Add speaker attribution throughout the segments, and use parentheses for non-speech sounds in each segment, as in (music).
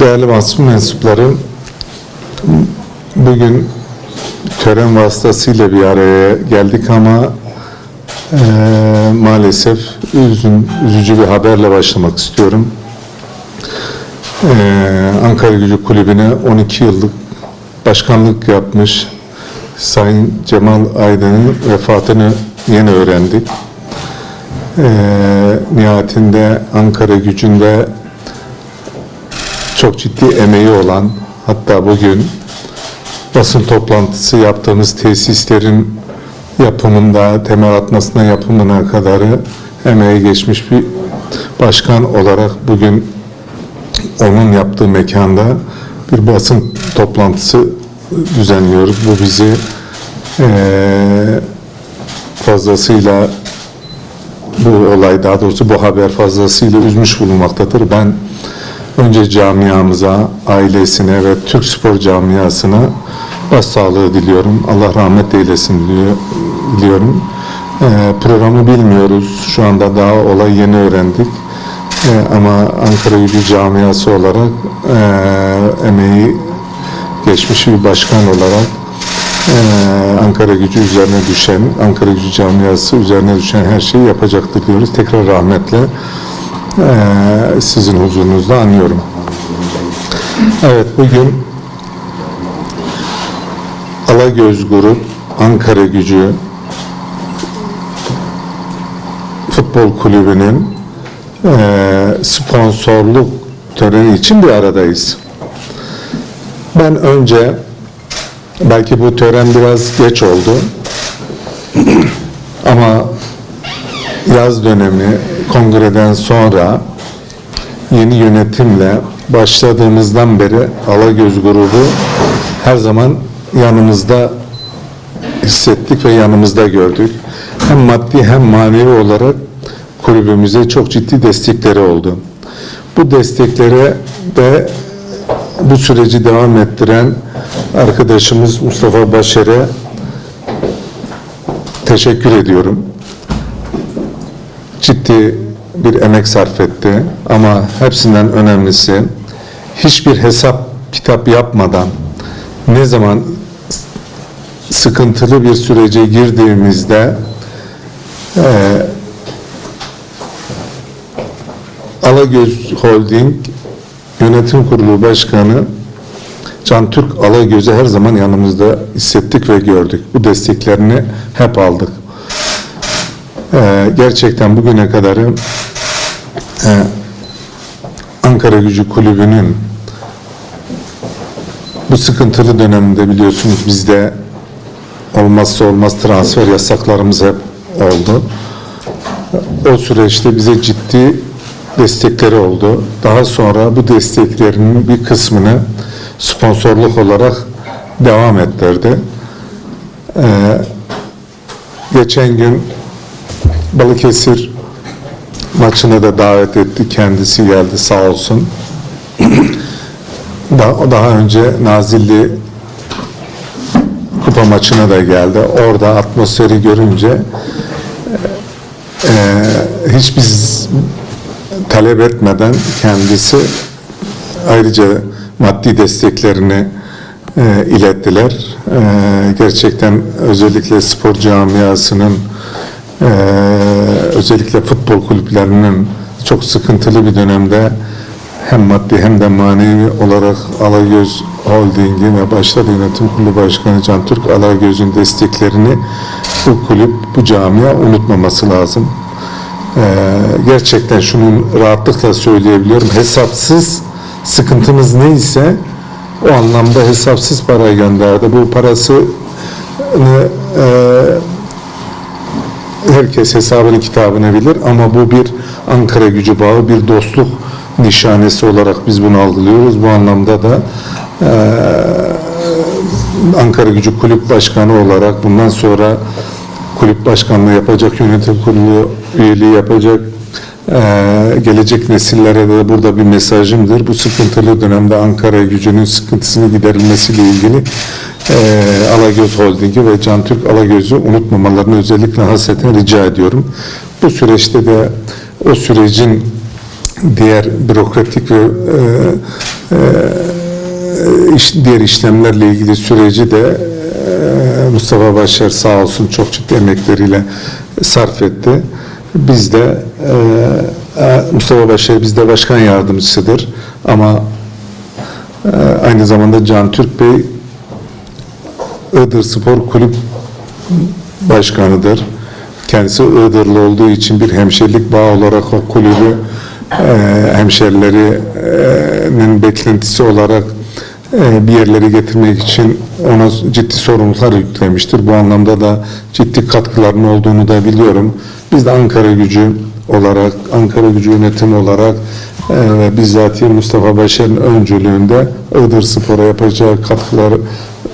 Speaker 1: Değerli basın mensupları, bugün tören vasıtasıyla bir araya geldik ama eee, maalesef üzün, üzücü bir haberle başlamak istiyorum. Eee, Ankara Gücü Kulübü'ne 12 yıllık başkanlık yapmış Sayın Cemal Aydın'ın vefatını yeni öğrendik. Eee nihayetinde Ankara gücünde çok ciddi emeği olan hatta bugün basın toplantısı yaptığımız tesislerin yapımında, temel atmasına yapımına kadarı emeği geçmiş bir başkan olarak bugün onun yaptığı mekanda bir basın toplantısı düzenliyoruz. Bu bizi fazlasıyla bu olay daha doğrusu bu haber fazlasıyla üzmüş bulunmaktadır. Ben önce camiamıza, ailesine ve Türk spor camiasına başsağlığı diliyorum. Allah rahmet eylesin diliyorum. Ee, programı bilmiyoruz. Şu anda daha olay yeni öğrendik. Ee, ama Ankara Gücü camiası olarak e, emeği geçmiş bir başkan olarak ee, Ankara gücü üzerine düşen, Ankara gücü camiası üzerine düşen her şeyi yapacaktır diyoruz. Tekrar rahmetle ee, sizin huzurunuzda anıyorum. Evet bugün Alagöz Grup, Ankara gücü futbol kulübünün ee, sponsorluk töreni için bir aradayız. Ben önce Belki bu tören biraz geç oldu. (clears throat) Ama yaz dönemi kongreden sonra yeni yönetimle başladığımızdan beri Alagöz grubu her zaman yanımızda hissettik ve yanımızda gördük. Hem maddi hem manevi olarak kulübümüze çok ciddi destekleri oldu. Bu desteklere de bu süreci devam ettiren arkadaşımız Mustafa Başer'e teşekkür ediyorum. Ciddi bir emek sarf etti ama hepsinden önemlisi hiçbir hesap kitap yapmadan ne zaman sıkıntılı bir sürece girdiğimizde eee Alagöz Holding Yönetim Kurulu Başkanı Can Türk Alagöz'ü her zaman yanımızda hissettik ve gördük. Bu desteklerini hep aldık. Ee, gerçekten bugüne kadar e, Ankara Gücü Kulübü'nün bu sıkıntılı döneminde biliyorsunuz bizde olmazsa olmaz transfer yasaklarımız hep oldu. O süreçte bize ciddi destekleri oldu. Daha sonra bu desteklerinin bir kısmını sponsorluk olarak devam ettirdi. Ee, geçen gün Balıkesir maçına da davet etti. Kendisi geldi sağ olsun. (clears throat) daha, daha önce Nazilli kupa maçına da geldi. Orada atmosferi görünce e, hiç biz talep etmeden kendisi ayrıca maddi desteklerini e, ilettiler. E, gerçekten özellikle spor camiasının e, özellikle futbol kulüplerinin çok sıkıntılı bir dönemde hem maddi hem de manevi olarak Alagöz Holding'i ve başta yönetim kurulu başkanı Can Türk Alagöz'ün desteklerini bu kulüp, bu camia unutmaması lazım. Ee, gerçekten şunu rahatlıkla söyleyebiliyorum. Hesapsız sıkıntımız neyse o anlamda hesapsız para gönderdi. Bu parasını e, herkes hesabını kitabını bilir ama bu bir Ankara gücü bağı, bir dostluk nişanesi olarak biz bunu algılıyoruz. Bu anlamda da e, Ankara gücü kulüp başkanı olarak bundan sonra kulüp başkanlığı yapacak, yönetim kurulu üyeliği yapacak, eee, gelecek nesillere de burada bir mesajımdır. Bu sıkıntılı dönemde Ankara gücünün sıkıntısını giderilmesiyle ilgili eee Alagöz Holding'i ve Can Türk Alagöz'ü unutmamalarını özellikle hasreten rica ediyorum. Bu süreçte de o sürecin diğer bürokratik ve e, e, iş, diğer işlemlerle ilgili süreci de e, Mustafa Başar sağ olsun çok ciddi emekleriyle sarf etti. Biz de e, e, Mustafa Başar bizde başkan yardımcısıdır ama e, aynı zamanda Can Türk Bey Iğdır Spor Kulüp başkanıdır. Kendisi Iğdırlı olduğu için bir hemşerilik bağı olarak o kulübü e, hemşerilerinin beklentisi olarak e, bir yerlere getirmek için ona ciddi sorumluluklar yüklemiştir. Bu anlamda da ciddi katkılarının olduğunu da biliyorum. Biz de Ankara gücü olarak, Ankara gücü yönetimi olarak e, ve bizzatihi Mustafa Başar'ın öncülüğünde Iğdır Spor'a yapacağı katkılar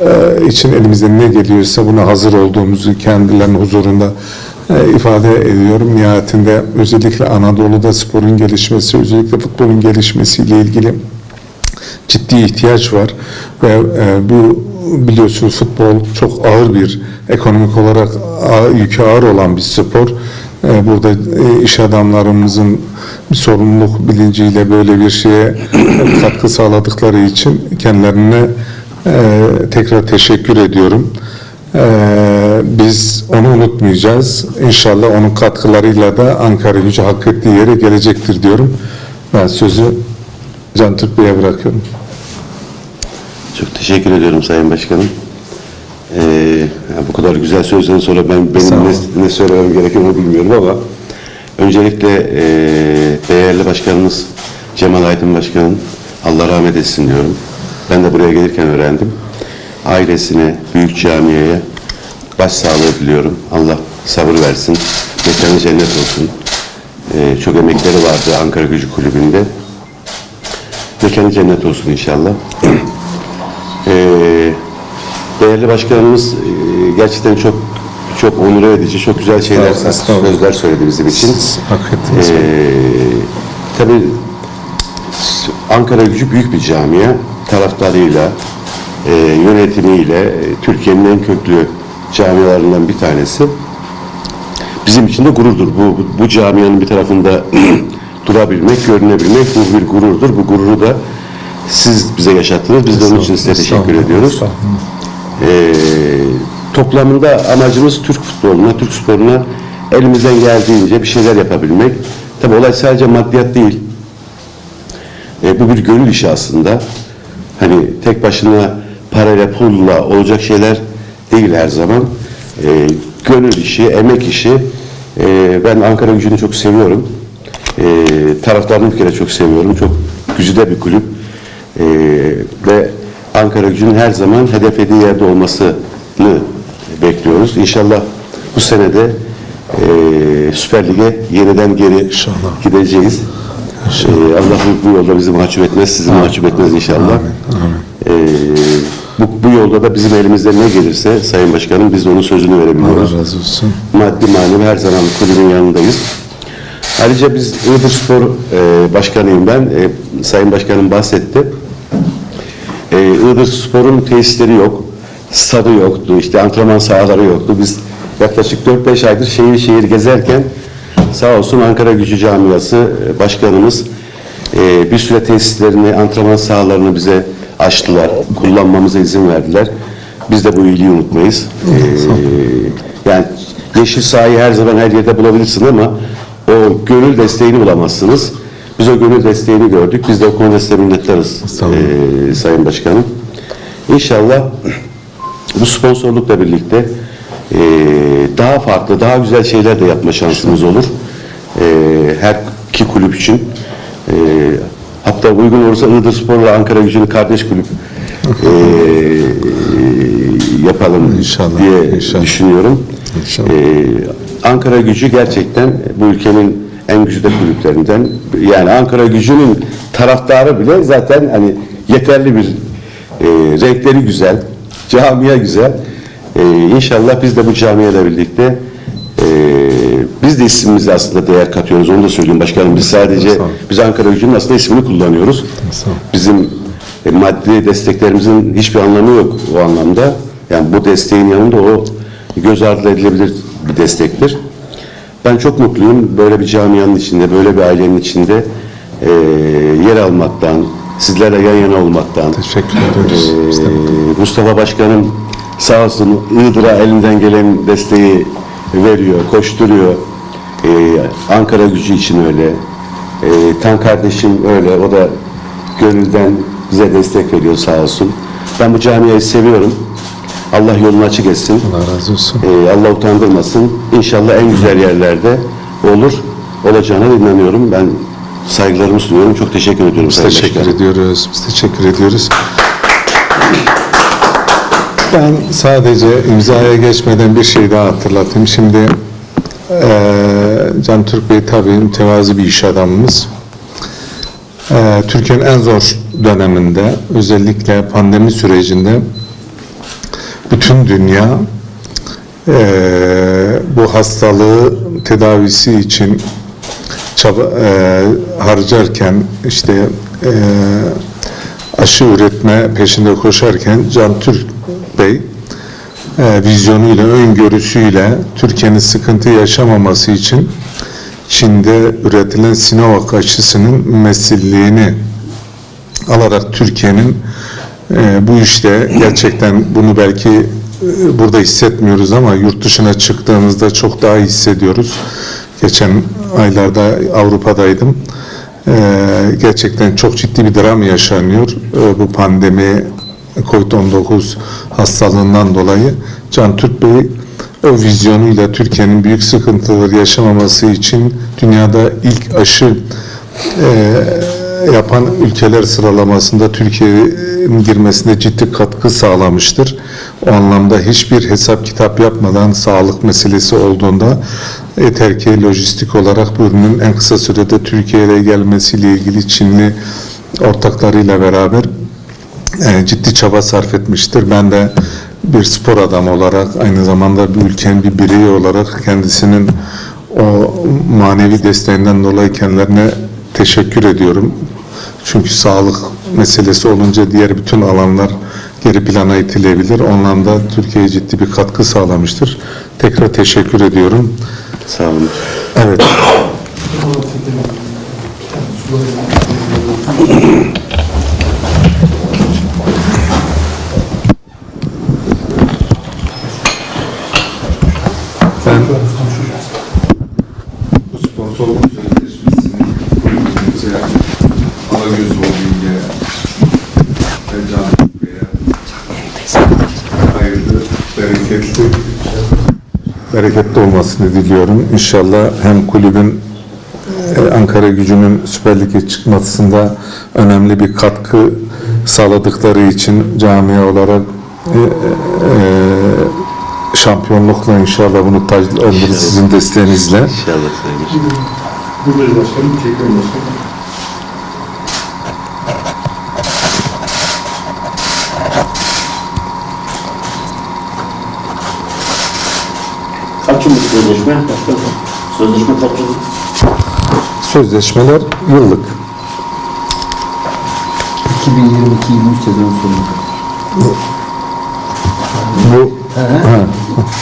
Speaker 1: e, için elimizden ne geliyorsa buna hazır olduğumuzu kendilerinin huzurunda e, ifade ediyorum. Nihayetinde özellikle Anadolu'da sporun gelişmesi, özellikle futbolun gelişmesiyle ilgili ciddi ihtiyaç var ve e, bu biliyorsunuz futbol çok ağır bir ekonomik olarak yükü ağır olan bir spor. E, burada iş adamlarımızın bir sorumluluk bilinciyle böyle bir şeye katkı sağladıkları için kendilerine e, tekrar teşekkür ediyorum. E, biz onu unutmayacağız. İnşallah onun katkılarıyla da Ankara gücü hak ettiği yere gelecektir diyorum. Ben sözü Can Türk Bey'e bırakıyorum.
Speaker 2: Çok teşekkür ediyorum Sayın Başkanım. Ee, bu kadar güzel sözden sonra ben benim ne, ne söylemem gerektiğini bilmiyorum ama öncelikle ee, değerli başkanımız Cemal Aydın Başkan'ın Allah rahmet etsin diyorum. Ben de buraya gelirken öğrendim. Ailesine, büyük camiye başsağlığı diliyorum. Allah sabır versin. Mekanı cennet olsun. Ee, çok emekleri vardı Ankara Gücü Kulübü'nde. Mekanı cennet olsun inşallah. (clears throat) Ee, değerli başkanımız e, gerçekten çok çok onur edici, çok güzel şeyler, sözler söyledi bizim için.
Speaker 1: Siz hak ettiniz.
Speaker 2: Ee, tabii Ankara gücü büyük bir camia. Taraftarıyla, e, yönetimiyle e, Türkiye'nin en köklü camialarından bir tanesi. Bizim için de gururdur. Bu, bu, camianın bir tarafında (clears throat) durabilmek, görünebilmek bu bir gururdur. Bu gururu da siz bize yaşattınız. Biz de onun için size teşekkür ediyoruz. Ee, toplamında amacımız Türk futboluna, Türk sporuna elimizden geldiğince bir şeyler yapabilmek. Tabi olay sadece maddiyat değil. Ee, bu bir gönül işi aslında. Hani tek başına parayla, pulla olacak şeyler değil her zaman. Ee, gönül işi, emek işi. Ee, ben Ankara gücünü çok seviyorum. Ee, taraftarını bir kere çok seviyorum. Çok güzide bir kulüp. Ee, ve Ankara gücünün her zaman hedeflediği yerde olmasını bekliyoruz. İnşallah bu senede e, Süper Lig'e yeniden geri
Speaker 1: İnşallah.
Speaker 2: gideceğiz. Ee, Allah bu, bu yolda bizi mahcup etmez, sizi mahcup etmez inşallah.
Speaker 1: Amin, amin.
Speaker 2: Ee, bu, bu yolda da bizim elimizden ne gelirse Sayın Başkanım biz de onun sözünü verebiliyoruz.
Speaker 1: Allah razı olsun.
Speaker 2: Maddi manevi her zaman kulübün yanındayız. Ayrıca biz Iğdır Spor e, Başkanıyım ben. E, Sayın Başkanım bahsetti. E, Iğdır Spor'un tesisleri yok. Stadı yoktu. işte antrenman sahaları yoktu. Biz yaklaşık 4-5 aydır şehir şehir gezerken sağ olsun Ankara Gücü Camiası e, Başkanımız e, bir süre tesislerini, antrenman sahalarını bize açtılar. Kullanmamıza izin verdiler. Biz de bu iyiliği unutmayız. E, yani yeşil sahayı her zaman her yerde bulabilirsin ama o gönül desteğini bulamazsınız. Biz o gönül desteğini gördük. Biz de o konuda size minnettarız e, Sayın Başkanım. İnşallah bu sponsorlukla birlikte e, daha farklı, daha güzel şeyler de yapma şansımız olur. E, her iki kulüp için. E, hatta uygun olursa Iğdır Spor'la Ankara Gücü'nü kardeş kulüp e, yapalım
Speaker 1: İnşallah,
Speaker 2: diye
Speaker 1: inşallah.
Speaker 2: düşünüyorum.
Speaker 1: İnşallah.
Speaker 2: Ee, Ankara gücü gerçekten bu ülkenin en güçlü kulüplerinden. Yani Ankara gücünün taraftarı bile zaten hani yeterli bir e, renkleri güzel, camia güzel. E, inşallah biz de bu camiayla birlikte e, de ismimize aslında değer katıyoruz. Onu da söyleyeyim başkanım. Biz sadece biz Ankara gücünün aslında ismini kullanıyoruz. Bizim e, maddi desteklerimizin hiçbir anlamı yok o anlamda. Yani bu desteğin yanında o göz ardı edilebilir bir destektir. Ben çok mutluyum böyle bir camianın içinde, böyle bir ailenin içinde e, yer almaktan, sizlerle yan yana olmaktan,
Speaker 1: Teşekkür Biz de mutluyuz.
Speaker 2: Mustafa Başkanım sağ olsun Iğdır'a elinden gelen desteği veriyor, koşturuyor. Ee, Ankara gücü için öyle. Ee, Tan kardeşim öyle. O da gönülden bize destek veriyor sağ olsun. Ben bu camiayı seviyorum. Allah yolunu açık etsin.
Speaker 1: Allah razı olsun.
Speaker 2: Ee, Allah utandırmasın. İnşallah en güzel yerlerde olur. Olacağına inanıyorum. Ben saygılarımı sunuyorum. Çok teşekkür ediyorum.
Speaker 1: Biz teşekkür
Speaker 2: Başkanım.
Speaker 1: ediyoruz. Biz teşekkür ediyoruz. Ben sadece imzaya geçmeden bir şey daha hatırlatayım. Şimdi eee Can Türk Bey tabii mütevazi bir iş adamımız. Eee Türkiye'nin en zor döneminde özellikle pandemi sürecinde bütün dünya eee, bu hastalığı tedavisi için çaba eee, harcarken işte eee, aşı üretme peşinde koşarken Can Türk Bey eee, vizyonuyla, öngörüsüyle Türkiye'nin sıkıntı yaşamaması için Çin'de üretilen Sinovac aşısının mesilleğini alarak Türkiye'nin e, bu işte gerçekten bunu belki e, burada hissetmiyoruz ama yurt dışına çıktığımızda çok daha hissediyoruz. Geçen aylarda Avrupa'daydım. E, gerçekten çok ciddi bir dram yaşanıyor. E, bu pandemi COVID-19 hastalığından dolayı Can Türk Bey o vizyonuyla Türkiye'nin büyük sıkıntıları yaşamaması için dünyada ilk aşı e, yapan ülkeler sıralamasında Türkiye'nin girmesine ciddi katkı sağlamıştır. O anlamda hiçbir hesap kitap yapmadan sağlık meselesi olduğunda yeter ki lojistik olarak bu ürünün en kısa sürede Türkiye'ye gelmesiyle ilgili Çinli ortaklarıyla beraber e, ciddi çaba sarf etmiştir. Ben de bir spor adamı olarak aynı zamanda bir ülkenin bir bireyi olarak kendisinin o manevi desteğinden dolayı kendilerine teşekkür ediyorum. Çünkü sağlık meselesi olunca diğer bütün alanlar geri plana itilebilir. Ondan da Türkiye'ye ciddi bir katkı sağlamıştır. Tekrar teşekkür ediyorum.
Speaker 2: Sağ olun.
Speaker 1: Evet. (coughs) (coughs) Ben bu sponsorluk sözleşmesini kulübümüze, Alagöz Holding'e ve Can Bey'e hayırlı, bereketli bereketli olmasını diliyorum. İnşallah hem kulübün e, Ankara gücünün Süper Lig'e çıkmasında önemli bir katkı sağladıkları için camia olarak e, e, şampiyonlukla inşallah bunu taclandırır sizin desteğinizle.
Speaker 2: İnşallah.
Speaker 3: Buradayız başkanım. Teşekkür ederim başkanım.
Speaker 4: Kaç yıllık sözleşme? Başkanım. Sözleşme kaç yıllık?
Speaker 1: Sözleşmeler yıllık.
Speaker 5: 2022-23 sezon sonuna kadar.
Speaker 1: Bu ha.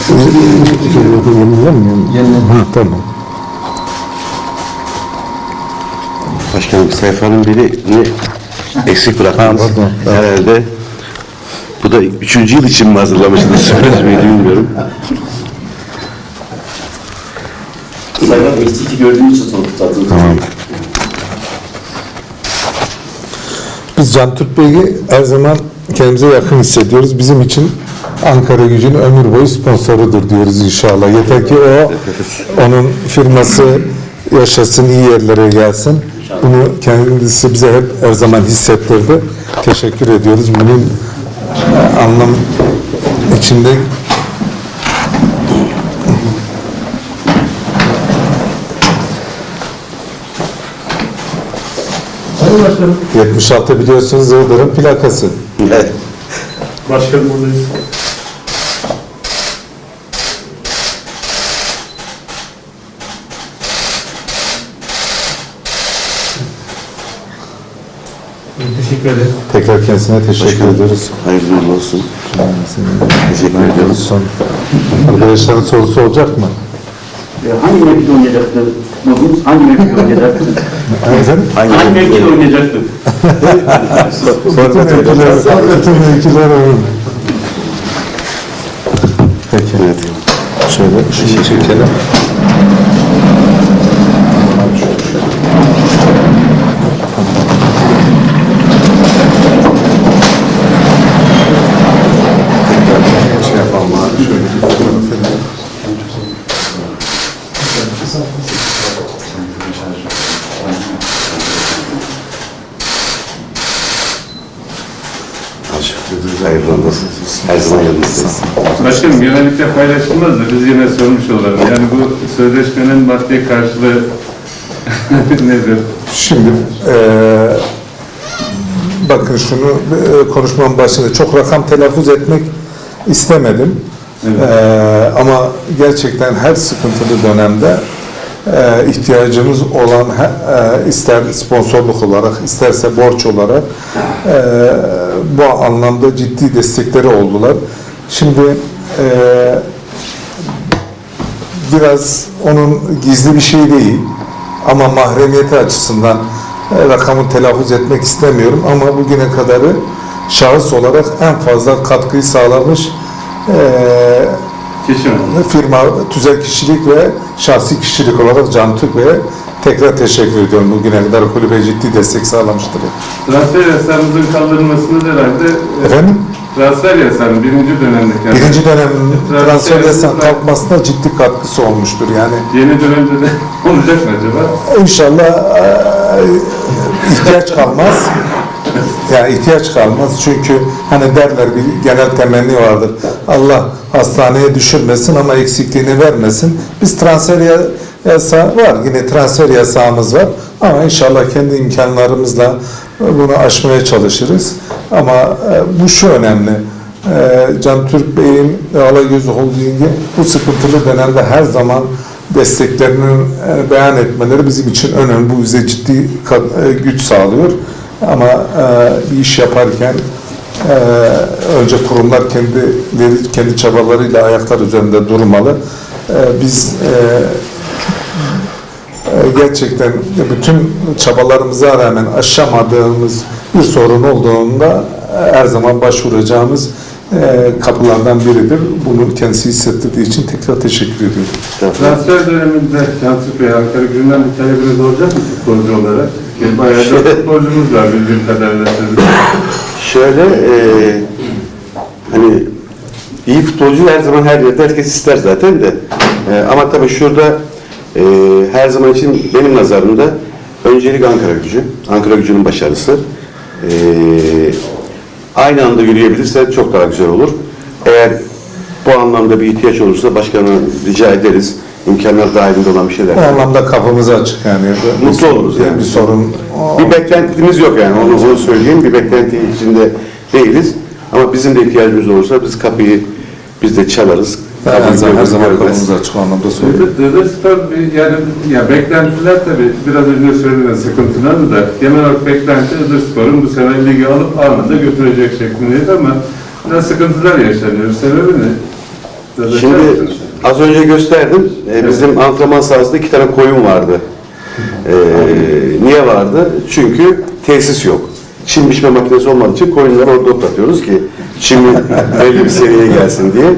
Speaker 1: Yenilemiyor mu?
Speaker 5: Yenilemiyor.
Speaker 1: Ha, tamam.
Speaker 2: Başkanım sayfanın birini eksik bıraktınız.
Speaker 1: Ha, pardon.
Speaker 2: Herhalde bu da üçüncü yıl için mi hazırlamışsınız? Söylemeyi (laughs) bilmiyorum.
Speaker 4: Sayın eksiki gördüğünüz için sonuç tutturdunuz.
Speaker 1: Tamam. Biz Can Türk Bey'i her zaman kendimize yakın hissediyoruz. Bizim için Ankara gücünün ömür boyu sponsorudur diyoruz inşallah. Yeter ki o onun firması yaşasın, iyi yerlere gelsin. Bunu kendisi bize hep her zaman hissettirdi. Teşekkür ediyoruz. Bunun e, anlam içinde
Speaker 3: Başkanım.
Speaker 1: 76 biliyorsunuz Iğdır'ın plakası.
Speaker 2: Evet.
Speaker 3: Başkanım buradayız. Teşekkür ederim.
Speaker 1: Tekrar kendisine teşekkür
Speaker 2: Başkanım,
Speaker 1: ediyoruz.
Speaker 2: Hayırlı uğurlu olsun. Teşekkür ediyoruz.
Speaker 1: Son arkadaşların sorusu olacak mı?
Speaker 4: Hangi mevkide oynayacaktı tutmadınız? Hangi mevkide oynayacaktınız?
Speaker 1: Efendim?
Speaker 4: Hangi mevkide oynayacaktınız?
Speaker 1: Bütün mevkiler, bütün mevkiler öyle. Peki. Şöyle şunu çekelim. Tekrar şey yapalım abi. Şöyle bir fotoğraf edelim.
Speaker 2: Hayırlı olsun. Her zaman yanınızdayız.
Speaker 3: Başkanım genellikle paylaşılmaz da biz yine sormuş olalım. Yani bu sözleşmenin maddi karşılığı (laughs) nedir?
Speaker 1: Şimdi eee bakın şunu eee, konuşmamın başında çok rakam telaffuz etmek istemedim. Eee, ama gerçekten her sıkıntılı dönemde eee, ihtiyacımız olan eee, ister sponsorluk olarak isterse borç olarak eee, bu anlamda ciddi destekleri oldular. Şimdi eee biraz onun gizli bir şey değil ama mahremiyeti açısından e, rakamı telaffuz etmek istemiyorum ama bugüne kadarı şahıs olarak en fazla katkıyı sağlamış e,
Speaker 3: Kişi mi?
Speaker 1: firma tüzel kişilik ve şahsi kişilik olarak Can Türk Bey'e tekrar teşekkür ediyorum. Bugüne kadar kulübe ciddi destek sağlamıştır.
Speaker 3: Transfer yasağımızın kaldırılmasını herhalde e,
Speaker 1: Efendim?
Speaker 3: Transfer yasağının birinci dönemdeki yani
Speaker 1: Birinci dönemin
Speaker 3: Transfer
Speaker 1: transfer yasağı
Speaker 3: yasası-
Speaker 1: kalkmasına ciddi katkısı olmuştur. Yani
Speaker 3: yeni dönemde de (laughs) olacak mı acaba?
Speaker 1: İnşallah eee, ihtiyaç kalmaz. Yani ihtiyaç kalmaz çünkü hani derler bir genel temenni vardır. Allah hastaneye düşürmesin ama eksikliğini vermesin. Biz transfer ya- yasağı var. Yine transfer yasağımız var. Ama inşallah kendi imkanlarımızla bunu aşmaya çalışırız. Ama e, bu şu önemli. E, Can Türk Bey'in ve Alagöz Holding'i bu sıkıntılı dönemde her zaman desteklerini e, beyan etmeleri bizim için önemli. Bu bize ciddi güç sağlıyor. Ama bir iş yaparken önce kurumlar kendileri kendi çabalarıyla ayaklar üzerinde durmalı. Biz gerçekten bütün çabalarımıza rağmen aşamadığımız bir sorun olduğunda e, her zaman başvuracağımız e, kapılardan biridir. Bunu kendisi hissettirdiği için tekrar teşekkür ediyorum.
Speaker 3: Transfer döneminde Cansız Bey Ankara günden bir talebiniz olacak mı futbolcu olarak? Ki Bayağı da futbolcumuz var bildiğim kadarıyla sizin.
Speaker 2: Şöyle e, hani iyi futbolcu her zaman her yerde herkes ister zaten de. E, ama tabii şurada e, her zaman için benim nazarımda öncelik Ankara gücü. Ankara gücünün başarısı. E, aynı anda yürüyebilirse çok daha güzel olur. Eğer bu anlamda bir ihtiyaç olursa başkanı rica ederiz. İmkanlar dahilinde olan bir şeyler.
Speaker 1: O anlamda kapımız açık yani.
Speaker 2: Mutlu oluruz yani.
Speaker 1: Bir sorun
Speaker 2: Bir beklentimiz yok yani onu, onu söyleyeyim. Bir beklenti içinde değiliz. Ama bizim de ihtiyacımız olursa biz kapıyı biz de çalarız.
Speaker 1: Her
Speaker 2: Kapıyı
Speaker 1: zaman, her zaman kapımız açık anlamda söylüyorum.
Speaker 3: Bir- yani ya beklentiler tabii biraz önce söylenen sıkıntılar da genel olarak beklenti Iğdır Spor'un bu sene ligi alıp anında götürecek şeklindeydi ama biraz sıkıntılar yaşanıyor. Sebebi ne? Dede
Speaker 2: Şimdi az önce gösterdim. Ee, bizim antrenman sahasında iki tane koyun vardı. Ee, (laughs) niye vardı? Çünkü tesis yok. Çim biçme makinesi olmadığı için koyunları orada otlatıyoruz ki çimi belli bir seviyeye gelsin diye.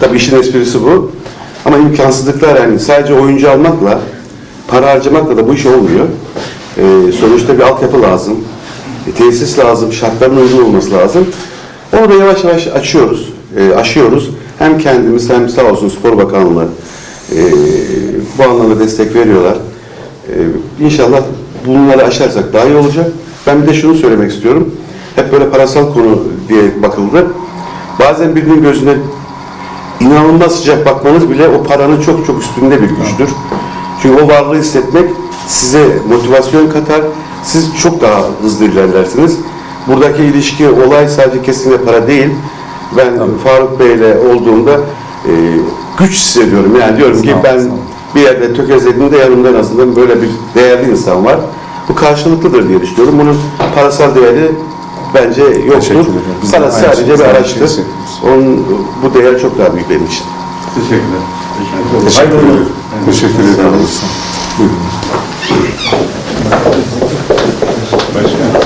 Speaker 2: Tabii işin esprisi bu. Ama imkansızlıklar yani sadece oyuncu almakla, para harcamakla da bu iş olmuyor. Ee, sonuçta bir altyapı lazım. E, tesis lazım, şartların uygun olması lazım. Onu da yavaş yavaş açıyoruz, e, aşıyoruz. Hem kendimiz hem sağ olsun Spor Bakanlığı e, bu anlamda destek veriyorlar. E, inşallah bunları aşarsak daha iyi olacak. Ben bir de şunu söylemek istiyorum. Hep böyle parasal konu diye bakıldı. Bazen birinin gözüne inanılmaz sıcak bakmanız bile o paranın çok çok üstünde bir güçtür. Çünkü o varlığı hissetmek size motivasyon katar. Siz çok daha hızlı ilerlersiniz. Buradaki ilişki, olay sadece kesinlikle para değil. Ben Faruk Bey'le olduğumda e, güç hissediyorum. Yani diyorum ki ben bir yerde tökezlediğimde yanımda en azından böyle bir değerli insan var. Bu karşılıklıdır diye düşünüyorum. Bunun parasal değeri bence yoktur.
Speaker 1: Teşekkür ederim. Aynı
Speaker 2: sadece bir araçtır. Onun bu değer çok daha büyük benim için.
Speaker 3: Teşekkürler.
Speaker 1: Teşekkür
Speaker 3: Hayırlı
Speaker 1: ederim.
Speaker 3: olsun.
Speaker 1: Teşekkür ederim. Buyurun.